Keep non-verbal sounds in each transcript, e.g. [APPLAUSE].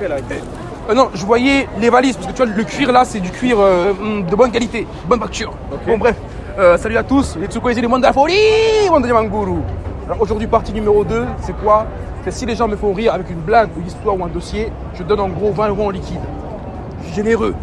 fait là Euh, non, je voyais les valises, parce que tu vois, le cuir là, c'est du cuir euh, hum, de bonne qualité, bonne facture. Bon, bref, Euh, salut à tous, les Tsukoyezi, les mondes de la folie, monde de Manguru. Alors aujourd'hui, partie numéro 2, c'est quoi? C'est si les gens me font rire avec une blague ou une histoire ou un dossier, je donne en gros 20 euros en liquide. Je suis généreux.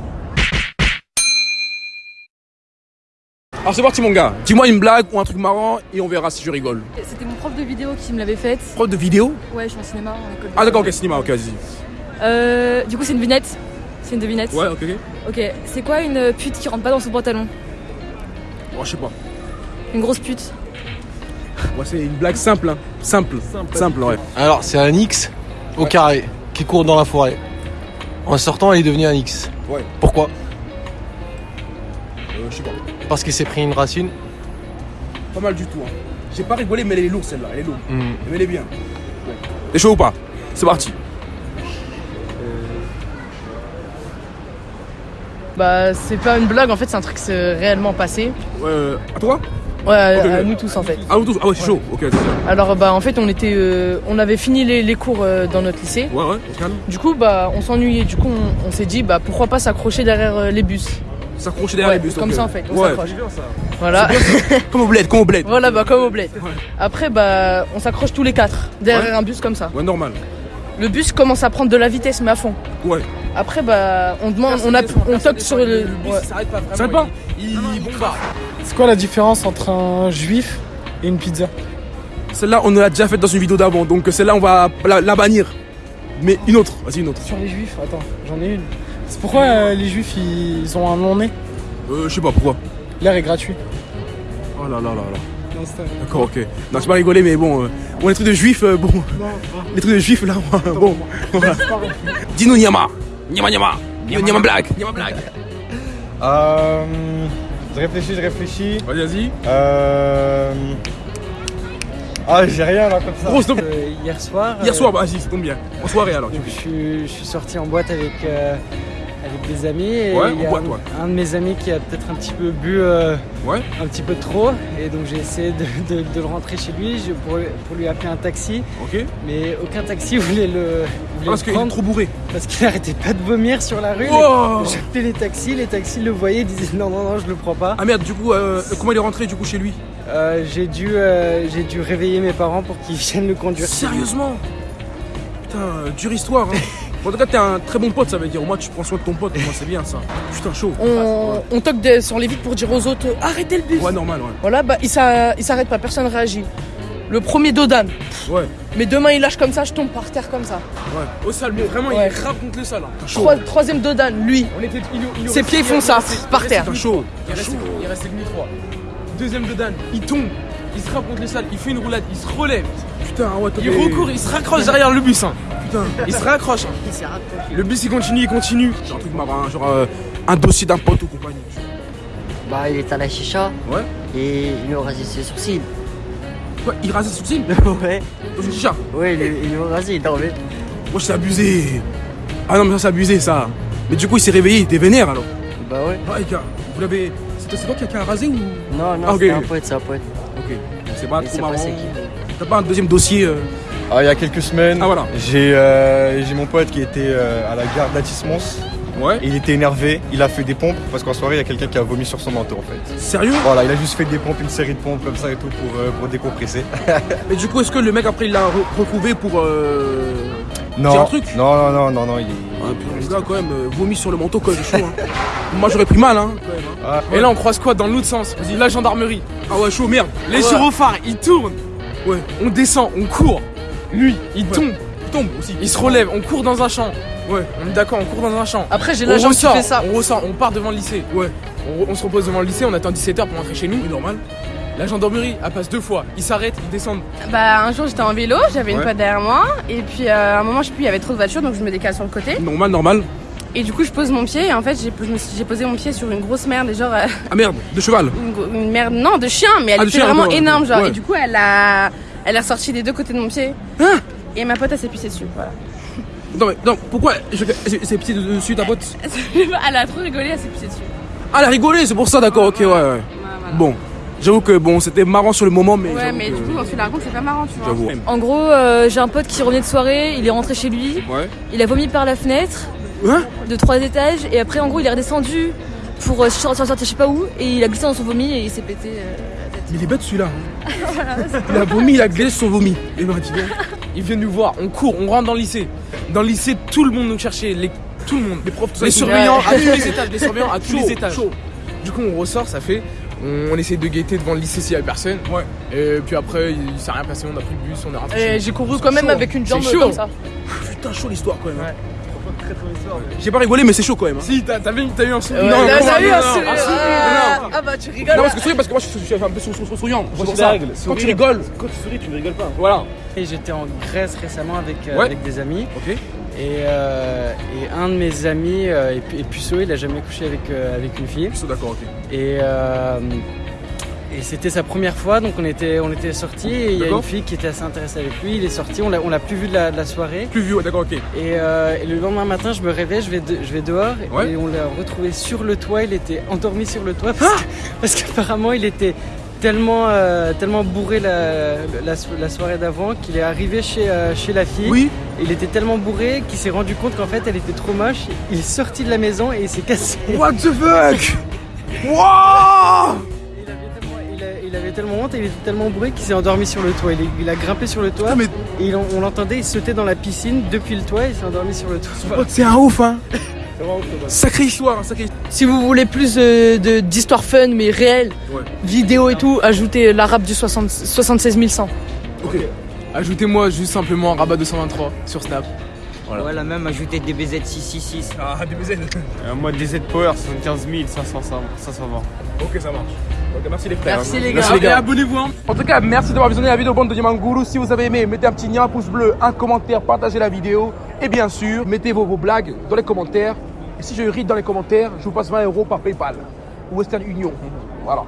Alors c'est parti mon gars, dis-moi une blague ou un truc marrant et on verra si je rigole. C'était mon prof de vidéo qui me l'avait faite. Prof de vidéo? Ouais, je suis en cinéma, en école de Ah d'accord, ok, cinéma. cinéma, ok, vas-y. Euh, du coup, c'est une devinette. C'est une devinette. Ouais, ok, ok. C'est quoi une pute qui rentre pas dans son pantalon? Bon, je sais pas. Une grosse pute. Ouais, c'est une blague simple, hein. Simple, simple, ouais. Alors, c'est un X au carré qui court dans la forêt. En sortant, il est devenu un X. Ouais. Pourquoi? Euh, je sais pas. Parce qu'il s'est pris une racine. Pas mal du tout. Hein. J'ai pas rigolé, mais elle est lourde celle-là. Elle est lourde. Hmm. Mais elle est bien. T'es chaud ou pas? C'est parti. Bah, c'est pas une blague, en fait, c'est un truc qui s'est réellement passé. Ouais, euh, à toi Ouais, à, nous tous, en fait. Ah, vous tous Ah, ouais, c'est chaud. Ok, c'est bien. Alors, bah, en fait, on était, euh, on avait fini les, les cours euh, dans notre lycée. Ouais, ouais, on se calme. Du coup, bah, on s'ennuyait. Du coup, on, on s'est dit, bah, pourquoi pas s'accrocher derrière euh, les bus. S'accrocher derrière Ouais, les bus. comme ça, en fait, on Ouais. s'accroche. Voilà. [LAUGHS] Comme au bled, comme au bled. voilà, bah, comme au bled. Après, bah, on s'accroche tous les quatre derrière un bus comme ça. Ouais, normal. Le bus commence à prendre de la vitesse, mais à fond. Ouais. Après, bah, on demande, on, a, on toque sur le. ouais. s'arrête pas Ça pas Il bombarde. C'est quoi la différence entre un juif et une pizza? Celle-là, on l'a déjà faite dans une vidéo d'avant. Donc celle-là, on va la, la bannir. Mais une autre. Vas-y, une autre. Sur les juifs, attends, j'en ai une. C'est pourquoi euh, les juifs ils, ont un long nez Euh, je sais pas pourquoi? L'air est gratuit. Oh là là là là. D'accord, ok. Non, c'est pas rigolé, mais bon. euh, bon, les trucs de juifs, euh, bon. Les trucs de juifs, là, [LAUGHS] bon. Dis-nous, Nyama. Nyama, Nyama. Nyama blague. Nyama blague. Euh, je réfléchis, je réfléchis. Vas-y, vas-y. Euh... Ah, j'ai rien là comme ça. Gros, stop. Euh, hier soir, Hier euh, soir, bah, vas-y, ça tombe bien. En soirée, alors. donc, je, suis, je suis sorti en boîte avec, euh, avec des amis et Ouais, il y en a boîte, un, de mes amis qui a peut-être un petit peu bu euh, Ouais. un petit peu trop et donc j'ai essayé de, de- de le rentrer chez lui je- pour, pour lui appeler un taxi mais aucun taxi [LAUGHS] voulait le, voulait parce qu'il est trop bourré. parce qu'il arrêtait pas de vomir sur la rue. Wow. J'appelais les taxis, les taxis le voyaient, disaient non non non je le prends pas. Ah merde, du coup, euh, comment il est rentré du coup chez lui Euh, j'ai dû euh, j'ai dû réveiller mes parents pour qu'ils [LAUGHS] viennent le conduire. Sérieusement? Putain, dure histoire. Hein. [LAUGHS] en tout cas, t'es un très bon pote, ça veut dire. Au moins, tu prends soin de ton pote. Moi, c'est bien ça. Putain, chaud. On, on toque des- sur les vitres pour dire aux autres, arrêtez le bus. Ouais, normal, ouais. Voilà, bah, il s'a- il s'arrête pas, personne réagit. Le premier Dodan. Ouais, Mais demain, il lâche comme ça, je tombe par terre comme ça. ouais. Au sol, mais vraiment, Ouais. il rappe contre le sol. Hein. Chaud. Troi- troisième Dodan, lui. On était, il, il Ses pieds font ça, par terre. Putain, chaud. Il restait, il restait demi 3. Deuxième de Dan, il tombe. Il se rappe contre le sol. Il fait une roulade. Il se relève. Putain, ouais, Il recourt, il se raccroche derrière le bus. hein. Putain. Il se raccroche. hein. Il s'est raccroché. Le bus, il continue, il continue. C'est un truc marrant, hein, genre euh, un dossier d'un pote ou compagnie. Bah, il est à la chicha Ouais. et il nous rasé ses sourcils. Quoi, il rasait sous le ouais. Dans une chicha? Ouais, il, il nous rasé, il dormait. Moi, c'est abusé. Ah non, mais ça, c'est abusé, ça. Mais du coup, il s'est réveillé, il était vénère alors. Bah ouais. Ouais, gars, vous l'avez. C'est c'est toi qui a, a rasé ou? Non, non, Ah, ok. c'est un poète, c'est un poète. Ok. C'est pas trop marrant. pas c'est qui? T'as pas un deuxième dossier euh, Ah, il y a quelques semaines, Ah, voilà. j'ai euh, j'ai mon pote qui était euh, à la gare d'Atis-Mons. Ouais. Il était énervé, il a fait des pompes parce qu'en soirée il y a quelqu'un qui a vomi sur son manteau en fait. Sérieux? Voilà, il a juste fait des pompes, une série de pompes comme ça et tout pour, euh, pour décompresser. [LAUGHS] Mais du coup, est-ce que le mec après il l'a re- retrouvé pour. Euh... Non, un truc? Non, non, non, non, non, il est. Ah, puis quand même, euh, vomi sur le manteau, même, c'est chaud. Hein. [LAUGHS] Moi, j'aurais pris mal, hein, quand même. hein. Ah, Et là, on croise quoi dans l'autre sens? Vas-y, la gendarmerie. Ah ouais, chaud, merde. Les gyrophares, ils tournent. Ouais. On descend, on court. Lui, il tombe. Il tombe aussi. Il se relève, on court dans un champ. Ouais. On est d'accord, on court dans un champ. Après, j'ai qui ressort, fait ça. on ressort, on part devant le lycée. Ouais. On, on se repose devant le lycée, on attend 17h pour rentrer chez nous. Oui, normal. La gendarmerie, elle passe deux fois. Ils s'arrêtent, ils descendent. Bah un jour j'étais en vélo, j'avais une Ouais. pote derrière moi et puis euh, à un moment je sais plus il y avait trop de voitures donc je me décale sur le côté Normal, normal. et du coup je pose mon pied et en fait j'ai posé mon pied sur une grosse merde et genre euh, Ah merde, de cheval. [LAUGHS] une, merde non de chien mais elle Ah, était chien, vraiment énorme genre ouais. et du coup elle a elle est ressortie des deux côtés de mon pied Hein et ma pote elle s'est pissée dessus voilà. Non, mais non, pourquoi je- C'est petit dessus ta pote [LAUGHS] elle a trop rigolé elle s'est pissée dessus. Ah, elle a rigolé, c'est pour ça, d'accord, ok, ouais, ouais. Ouais, voilà. Bon. J'avoue que bon, c'était marrant sur le moment, mais. Ouais, mais que- du coup, quand tu la racontes, c'est pas marrant, tu vois. J'avoue. En gros, euh, j'ai un pote qui revenait de soirée, il est rentré chez lui, Ouais. il a vomi par la fenêtre Hein de trois étages et après en gros il est redescendu pour euh, sortir, sortir je sais pas où et il a glissé dans son vomi et il s'est pété euh. Mais il est bête celui-là. [LAUGHS] hein. il a vomi, il a glissé son vomi. Et ben, dis. Il vient nous voir, on court, on rentre dans le lycée. Dans le lycée, tout le monde nous cherchait, les... tout le monde. Les profs, tout Les surveillants à Ouais. tous les étages, les surveillants à [LAUGHS] tous Chaud, les étages. chaud. Du coup, on ressort, ça fait. On, on essaie de guetter devant le lycée s'il y avait personne. Ouais. Et puis après, il s'est rien passé, on a pris le bus, on est rentré. Et j'ai couru quand même chaud. avec une jambe comme ça. Putain, chaud l'histoire quand même. J'ai pas rigolé, mais c'est chaud quand même. hein. Si, t'as t'as vu, t'as eu un souvenir Ouais, Non, non, t'as eu non, un non, sourire. sourire, Ah, non. Ah bah tu Non, rigoles. parce que sourire, parce que moi je suis, un peu sou- sou- souriant. Quand sourire. tu rigoles, Quand tu souris, tu ne rigoles pas. voilà. Et j'étais en Grèce récemment avec, euh, Ouais. avec des amis. Ok. Et, euh, et un de mes amis euh, est, est puceau, il a jamais couché avec, euh, avec une fille. Je suis d'accord, ok. Et, euh, et c'était sa première fois, donc on était, on était sortis et il y a une fille qui était assez intéressée avec lui. Il est sorti, on l'a, on l'a plus vu de la, de la soirée. Plus ouais, d'accord, ok. Et, euh, et le lendemain matin, je me réveille, je vais, de- je vais dehors Ouais. et on l'a retrouvé sur le toit. Il était endormi sur le toit parce, que- parce qu'apparemment il était tellement, euh, tellement bourré la, la, so- la soirée d'avant qu'il est arrivé chez, euh, chez la fille. Oui. Il était tellement bourré qu'il s'est rendu compte qu'en fait elle était trop moche. Il est sorti de la maison et il s'est cassé. What the fuck? [LAUGHS] Wow il avait tellement honte et il était tellement bourré qu'il s'est endormi sur le toit. Il, est- il a grimpé sur le toit Putain, mais et il- on, l'entendait, il sautait dans la piscine depuis le toit et il s'est endormi sur le toit. pote, c'est un ouf, hein. Sacrée histoire, hein, sacrée Si vous voulez plus de- de- d'histoires fun mais réelles, Ouais. vidéo et tout, ajoutez l'arabe du 60 76 100. Ok. Ajoutez-moi juste simplement Rabat 223 sur Snap. Ouais, la même ajouter DBZ 666. Ah, DBZ. Euh, moi, DZ Power, 75 500, 520. Ok, ça marche. Ok, merci les frères. Merci les gars. Merci les Et gars. abonnez-vous. hein. En tout cas, merci d'avoir visionné la vidéo bande de Diamanguru. Si vous avez aimé, mettez un petit lien, un pouce bleu, un commentaire, partagez la vidéo. Et bien sûr, mettez vos, vos blagues dans les commentaires. Et si je ris dans les commentaires, je vous passe 20 euros par PayPal ou Western Union. Voilà.